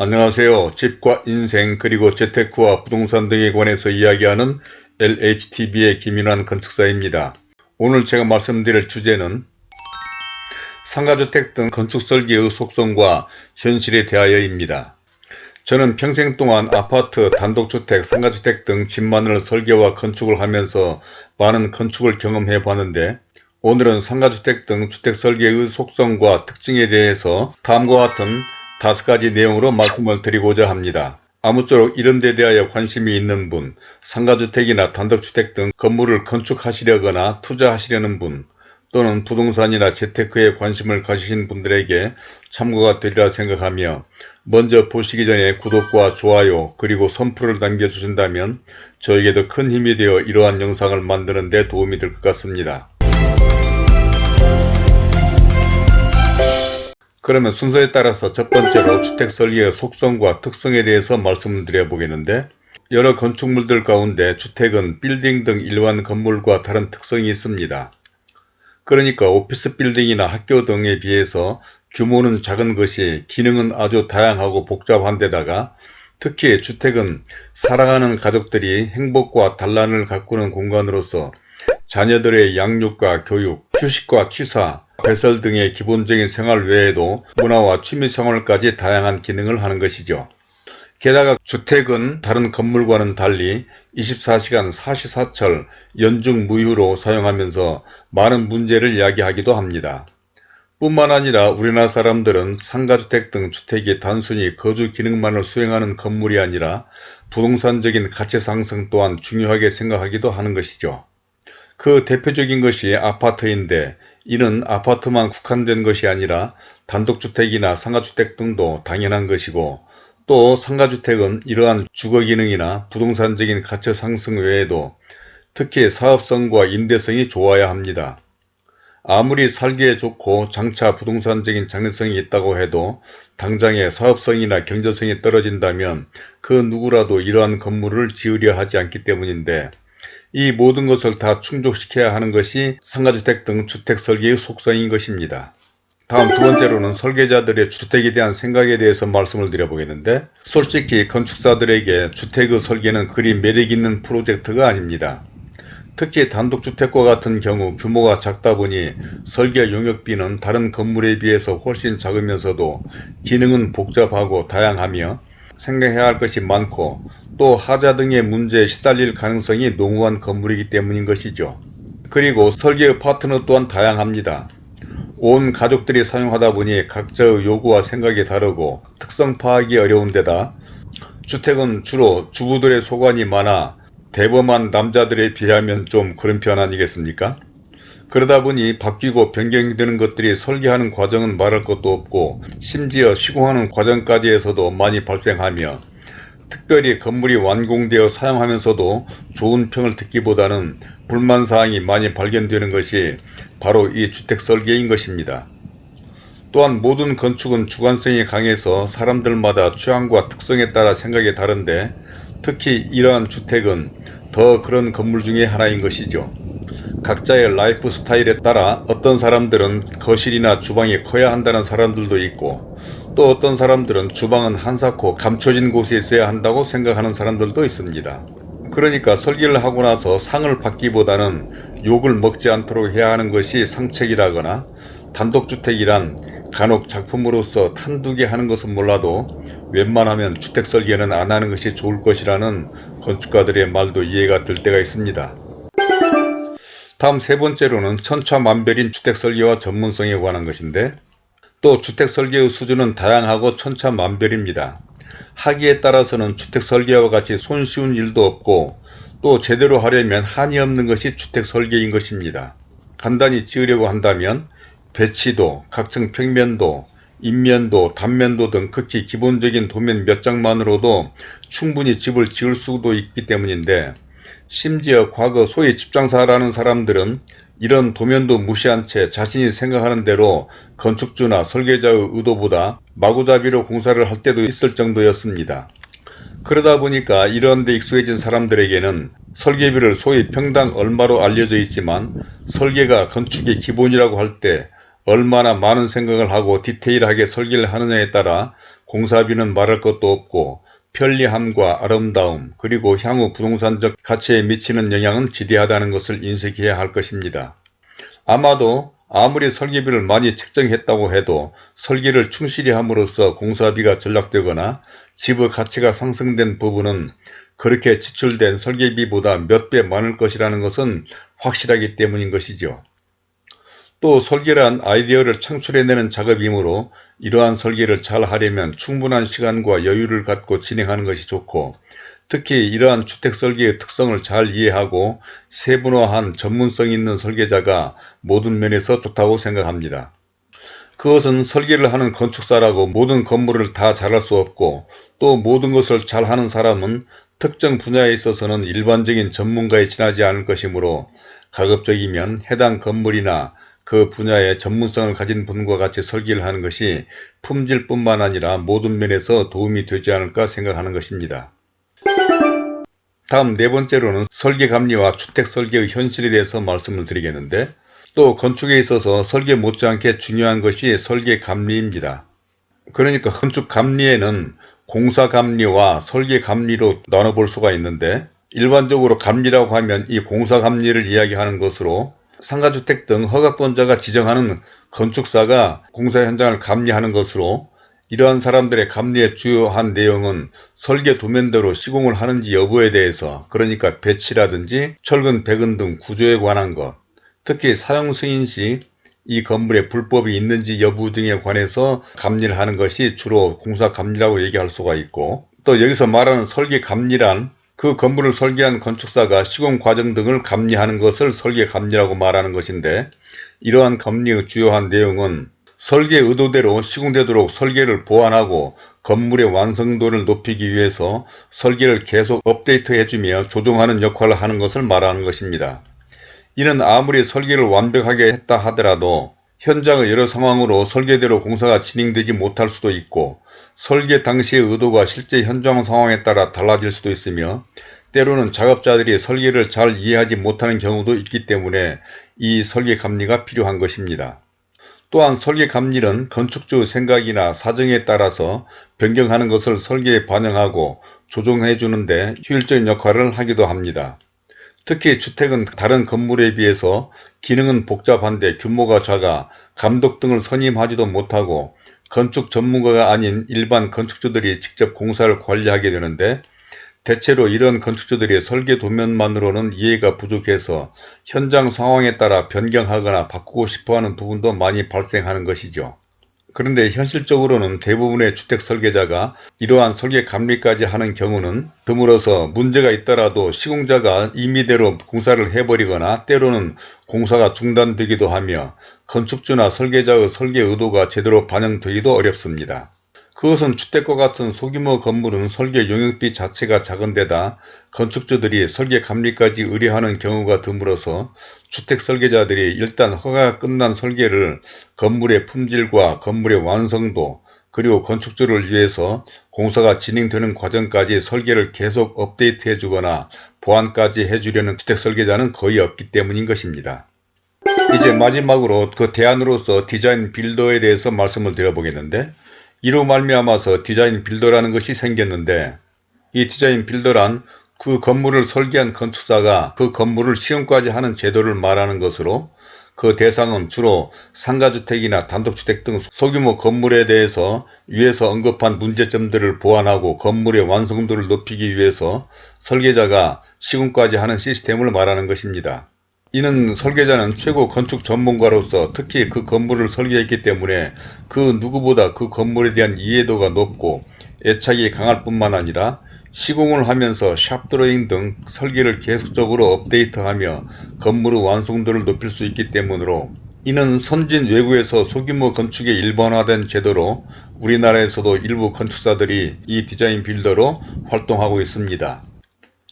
안녕하세요. 집과 인생 그리고 재테크와 부동산 등에 관해서 이야기하는 LHTV의 김인환 건축사입니다. 오늘 제가 말씀드릴 주제는 상가주택 등 건축 설계의 속성과 현실에 대하여입니다. 저는 평생 동안 아파트, 단독주택, 상가주택 등 집만을 설계와 건축을 하면서 많은 건축을 경험해 봤는데 오늘은 상가주택 등 주택 설계의 속성과 특징에 대해서 다음과 같은 다섯 가지 내용으로 말씀을 드리고자 합니다. 아무쪼록 이런 데 대하여 관심이 있는 분, 상가주택이나 단독주택 등 건물을 건축하시려거나 투자하시려는 분, 또는 부동산이나 재테크에 관심을 가지신 분들에게 참고가 되리라 생각하며 먼저 보시기 전에 구독과 좋아요 그리고 선풀을 남겨주신다면 저에게도 큰 힘이 되어 이러한 영상을 만드는 데 도움이 될 것 같습니다. 그러면 순서에 따라서 첫 번째로 주택 설계의 속성과 특성에 대해서 말씀을 드려 보겠는데 여러 건축물들 가운데 주택은 빌딩 등 일반 건물과 다른 특성이 있습니다. 그러니까 오피스 빌딩이나 학교 등에 비해서 규모는 작은 것이 기능은 아주 다양하고 복잡한 데다가 특히 주택은 사랑하는 가족들이 행복과 단란을 가꾸는 공간으로서 자녀들의 양육과 교육, 휴식과 취사, 배설 등의 기본적인 생활 외에도 문화와 취미생활까지 다양한 기능을 하는 것이죠. 게다가 주택은 다른 건물과는 달리 24시간 사시사철 연중 무휴로 사용하면서 많은 문제를 이야기하기도 합니다. 뿐만 아니라 우리나라 사람들은 상가주택 등 주택이 단순히 거주 기능만을 수행하는 건물이 아니라 부동산적인 가치 상승 또한 중요하게 생각하기도 하는 것이죠. 그 대표적인 것이 아파트인데 이는 아파트만 국한된 것이 아니라 단독주택이나 상가주택 등도 당연한 것이고 또 상가주택은 이러한 주거기능이나 부동산적인 가치 상승 외에도 특히 사업성과 임대성이 좋아야 합니다. 아무리 살기에 좋고 장차 부동산적인 장래성이 있다고 해도 당장의 사업성이나 경제성이 떨어진다면 그 누구라도 이러한 건물을 지으려 하지 않기 때문인데 이 모든 것을 다 충족시켜야 하는 것이 상가주택 등 주택 설계의 속성인 것입니다. 다음 두 번째로는 설계자들의 주택에 대한 생각에 대해서 말씀을 드려보겠는데 솔직히 건축사들에게 주택의 설계는 그리 매력있는 프로젝트가 아닙니다. 특히 단독주택과 같은 경우 규모가 작다 보니 설계 용역비는 다른 건물에 비해서 훨씬 작으면서도 기능은 복잡하고 다양하며 생각해야 할 것이 많고 또 하자 등의 문제에 시달릴 가능성이 농후한 건물이기 때문인 것이죠. 그리고 설계의 파트너 또한 다양합니다. 온 가족들이 사용하다 보니 각자의 요구와 생각이 다르고 특성 파악이 어려운 데다 주택은 주로 주부들의 소관이 많아 대범한 남자들에 비하면 좀 그런 편 아니겠습니까? 그러다 보니 바뀌고 변경되는 것들이 설계하는 과정은 말할 것도 없고 심지어 시공하는 과정까지 에서도 많이 발생하며 특별히 건물이 완공되어 사용하면서도 좋은 평을 듣기보다는 불만사항이 많이 발견되는 것이 바로 이 주택 설계인 것입니다. 또한 모든 건축은 주관성이 강해서 사람들마다 취향과 특성에 따라 생각이 다른데 특히 이러한 주택은 더 그런 건물 중의 하나인 것이죠. 각자의 라이프 스타일에 따라 어떤 사람들은 거실이나 주방이 커야 한다는 사람들도 있고 또 어떤 사람들은 주방은 한사코 감춰진 곳에 있어야 한다고 생각하는 사람들도 있습니다. 그러니까 설계를 하고 나서 상을 받기보다는 욕을 먹지 않도록 해야 하는 것이 상책이라거나 단독주택이란 간혹 작품으로서 탄두게 하는 것은 몰라도 웬만하면 주택 설계는 안 하는 것이 좋을 것이라는 건축가들의 말도 이해가 될 때가 있습니다. 다음 세 번째로는 천차만별인 주택설계와 전문성에 관한 것인데 또 주택설계의 수준은 다양하고 천차만별입니다. 하기에 따라서는 주택설계와 같이 손쉬운 일도 없고 또 제대로 하려면 한이 없는 것이 주택설계인 것입니다. 간단히 지으려고 한다면 배치도, 각층 평면도, 인면도, 단면도 등 극히 기본적인 도면 몇 장만으로도 충분히 집을 지을 수도 있기 때문인데 심지어 과거 소위 집장사라는 사람들은 이런 도면도 무시한 채 자신이 생각하는 대로 건축주나 설계자의 의도보다 마구잡이로 공사를 할 때도 있을 정도였습니다. 그러다 보니까 이런 데 익숙해진 사람들에게는 설계비를 소위 평당 얼마로 알려져 있지만 설계가 건축의 기본이라고 할 때 얼마나 많은 생각을 하고 디테일하게 설계를 하느냐에 따라 공사비는 말할 것도 없고 편리함과 아름다움 그리고 향후 부동산적 가치에 미치는 영향은 지대하다는 것을 인식해야 할 것입니다. 아마도 아무리 설계비를 많이 책정했다고 해도 설계를 충실히 함으로써 공사비가 전락되거나 집의 가치가 상승된 부분은 그렇게 지출된 설계비보다 몇 배 많을 것이라는 것은 확실하기 때문인 것이죠. 또 설계란 아이디어를 창출해내는 작업이므로 이러한 설계를 잘 하려면 충분한 시간과 여유를 갖고 진행하는 것이 좋고 특히 이러한 주택 설계의 특성을 잘 이해하고 세분화한 전문성 있는 설계자가 모든 면에서 좋다고 생각합니다. 그것은 설계를 하는 건축사라고 모든 건물을 다 잘할 수 없고 또 모든 것을 잘하는 사람은 특정 분야에 있어서는 일반적인 전문가에 지나지 않을 것이므로 가급적이면 해당 건물이나 그 분야의 전문성을 가진 분과 같이 설계를 하는 것이 품질뿐만 아니라 모든 면에서 도움이 되지 않을까 생각하는 것입니다. 다음 네 번째로는 설계 감리와 주택 설계의 현실에 대해서 말씀을 드리겠는데 또 건축에 있어서 설계 못지않게 중요한 것이 설계 감리입니다. 그러니까 건축 감리에는 공사 감리와 설계 감리로 나눠볼 수가 있는데 일반적으로 감리라고 하면 이 공사 감리를 이야기하는 것으로 상가주택 등 허가권자가 지정하는 건축사가 공사 현장을 감리하는 것으로 이러한 사람들의 감리의 주요한 내용은 설계 도면대로 시공을 하는지 여부에 대해서 그러니까 배치라든지 철근, 배근 등 구조에 관한 것 특히 사용 승인 시 이 건물에 불법이 있는지 여부 등에 관해서 감리를 하는 것이 주로 공사 감리라고 얘기할 수가 있고 또 여기서 말하는 설계 감리란 그 건물을 설계한 건축사가 시공 과정 등을 감리하는 것을 설계 감리라고 말하는 것인데 이러한 감리의 주요한 내용은 설계 의도대로 시공되도록 설계를 보완하고 건물의 완성도를 높이기 위해서 설계를 계속 업데이트해주며 조정하는 역할을 하는 것을 말하는 것입니다. 이는 아무리 설계를 완벽하게 했다 하더라도 현장의 여러 상황으로 설계대로 공사가 진행되지 못할 수도 있고 설계 당시의 의도가 실제 현장 상황에 따라 달라질 수도 있으며 때로는 작업자들이 설계를 잘 이해하지 못하는 경우도 있기 때문에 이 설계 감리가 필요한 것입니다. 또한 설계 감리는 건축주 생각이나 사정에 따라서 변경하는 것을 설계에 반영하고 조정해 주는데 효율적인 역할을 하기도 합니다. 특히 주택은 다른 건물에 비해서 기능은 복잡한데 규모가 작아 감독 등을 선임하지도 못하고 건축 전문가가 아닌 일반 건축주들이 직접 공사를 관리하게 되는데 대체로 이런 건축주들이 설계 도면만으로는 이해가 부족해서 현장 상황에 따라 변경하거나 바꾸고 싶어하는 부분도 많이 발생하는 것이죠. 그런데 현실적으로는 대부분의 주택 설계자가 이러한 설계 감리까지 하는 경우는 드물어서 문제가 있더라도 시공자가 임의대로 공사를 해버리거나 때로는 공사가 중단되기도 하며 건축주나 설계자의 설계 의도가 제대로 반영되기도 어렵습니다. 그것은 주택과 같은 소규모 건물은 설계 용역비 자체가 작은 데다 건축주들이 설계 감리까지 의뢰하는 경우가 드물어서 주택 설계자들이 일단 허가가 끝난 설계를 건물의 품질과 건물의 완성도 그리고 건축주를 위해서 공사가 진행되는 과정까지 설계를 계속 업데이트해 주거나 보완까지 해주려는 주택 설계자는 거의 없기 때문인 것입니다. 이제 마지막으로 그 대안으로서 디자인 빌더에 대해서 말씀을 드려보겠는데 이로 말미암아서 디자인 빌더라는 것이 생겼는데 이 디자인 빌더란 그 건물을 설계한 건축사가 그 건물을 시험까지 하는 제도를 말하는 것으로 그 대상은 주로 상가주택이나 단독주택 등 소규모 건물에 대해서 위에서 언급한 문제점들을 보완하고 건물의 완성도를 높이기 위해서 설계자가 시공까지 하는 시스템을 말하는 것입니다. 이는 설계자는 최고 건축 전문가로서 특히 그 건물을 설계했기 때문에 그 누구보다 그 건물에 대한 이해도가 높고 애착이 강할 뿐만 아니라 시공을 하면서 샵 드로잉 등 설계를 계속적으로 업데이트하며 건물의 완성도를 높일 수 있기 때문으로 이는 선진 외국에서 소규모 건축에 일반화된 제도로 우리나라에서도 일부 건축사들이 이 디자인 빌더로 활동하고 있습니다.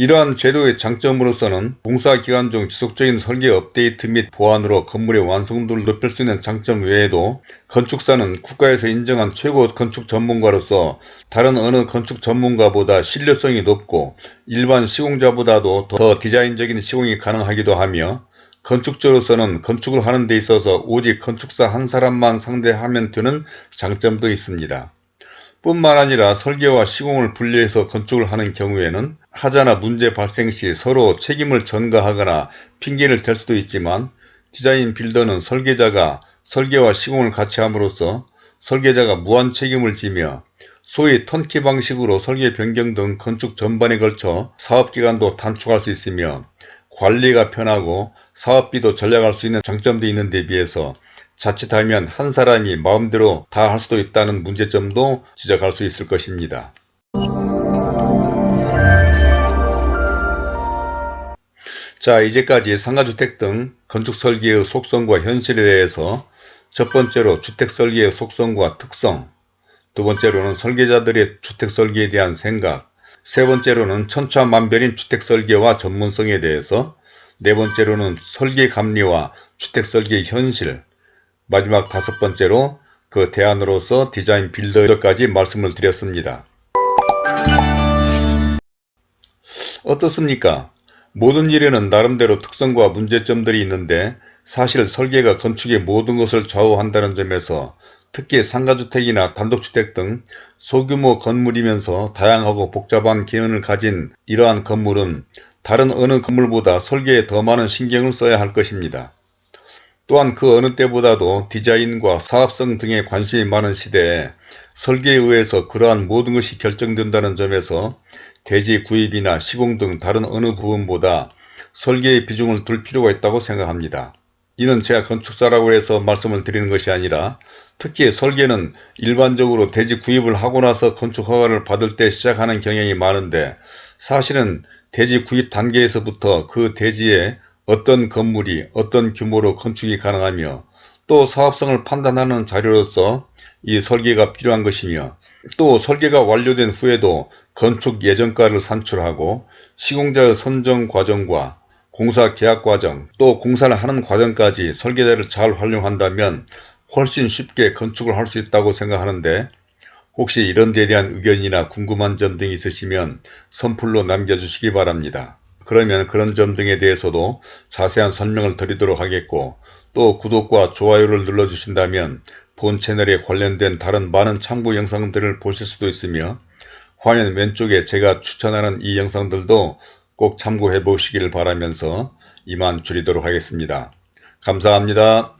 이러한 제도의 장점으로서는 공사기간 중 지속적인 설계 업데이트 및 보완으로 건물의 완성도를 높일 수 있는 장점 외에도 건축사는 국가에서 인정한 최고 건축 전문가로서 다른 어느 건축 전문가보다 신뢰성이 높고 일반 시공자보다도 더 디자인적인 시공이 가능하기도 하며 건축주로서는 건축을 하는 데 있어서 오직 건축사 한 사람만 상대하면 되는 장점도 있습니다. 뿐만 아니라 설계와 시공을 분리해서 건축을 하는 경우에는 하자나 문제 발생 시 서로 책임을 전가하거나 핑계를 댈 수도 있지만 디자인 빌더는 설계자가 설계와 시공을 같이 함으로써 설계자가 무한 책임을 지며 소위 턴키 방식으로 설계 변경 등 건축 전반에 걸쳐 사업기간도 단축할 수 있으며 관리가 편하고 사업비도 절약할 수 있는 장점도 있는 데 비해서 자칫하면 한 사람이 마음대로 다 할 수도 있다는 문제점도 지적할 수 있을 것입니다. 자 이제까지 상가주택 등 건축설계의 속성과 현실에 대해서 첫 번째로 주택설계의 속성과 특성 두 번째로는 설계자들의 주택설계에 대한 생각 세 번째로는 천차만별인 주택설계와 전문성에 대해서 네 번째로는 설계감리와 주택설계의 현실 마지막 다섯 번째로 그 대안으로서 디자인 빌더까지 말씀을 드렸습니다. 어떻습니까? 모든 일에는 나름대로 특성과 문제점들이 있는데 사실 설계가 건축의 모든 것을 좌우한다는 점에서 특히 상가주택이나 단독주택 등 소규모 건물이면서 다양하고 복잡한 기능을 가진 이러한 건물은 다른 어느 건물보다 설계에 더 많은 신경을 써야 할 것입니다. 또한 그 어느 때보다도 디자인과 사업성 등에 관심이 많은 시대에 설계에 의해서 그러한 모든 것이 결정된다는 점에서 대지 구입이나 시공 등 다른 어느 부분보다 설계의 비중을 둘 필요가 있다고 생각합니다. 이는 제가 건축사라고 해서 말씀을 드리는 것이 아니라 특히 설계는 일반적으로 대지 구입을 하고 나서 건축 허가를 받을 때 시작하는 경향이 많은데 사실은 대지 구입 단계에서부터 그 대지에 어떤 건물이 어떤 규모로 건축이 가능하며 또 사업성을 판단하는 자료로서 이 설계가 필요한 것이며 또 설계가 완료된 후에도 건축 예정가를 산출하고 시공자의 선정 과정과 공사 계약 과정 또 공사를 하는 과정까지 설계자를 잘 활용한다면 훨씬 쉽게 건축을 할 수 있다고 생각하는데 혹시 이런 데에 대한 의견이나 궁금한 점 등이 있으시면 선플로 남겨주시기 바랍니다. 그러면 그런 점 등에 대해서도 자세한 설명을 드리도록 하겠고 또 구독과 좋아요를 눌러주신다면 본 채널에 관련된 다른 많은 참고 영상들을 보실 수도 있으며 화면 왼쪽에 제가 추천하는 이 영상들도 꼭 참고해 보시기를 바라면서 이만 줄이도록 하겠습니다. 감사합니다.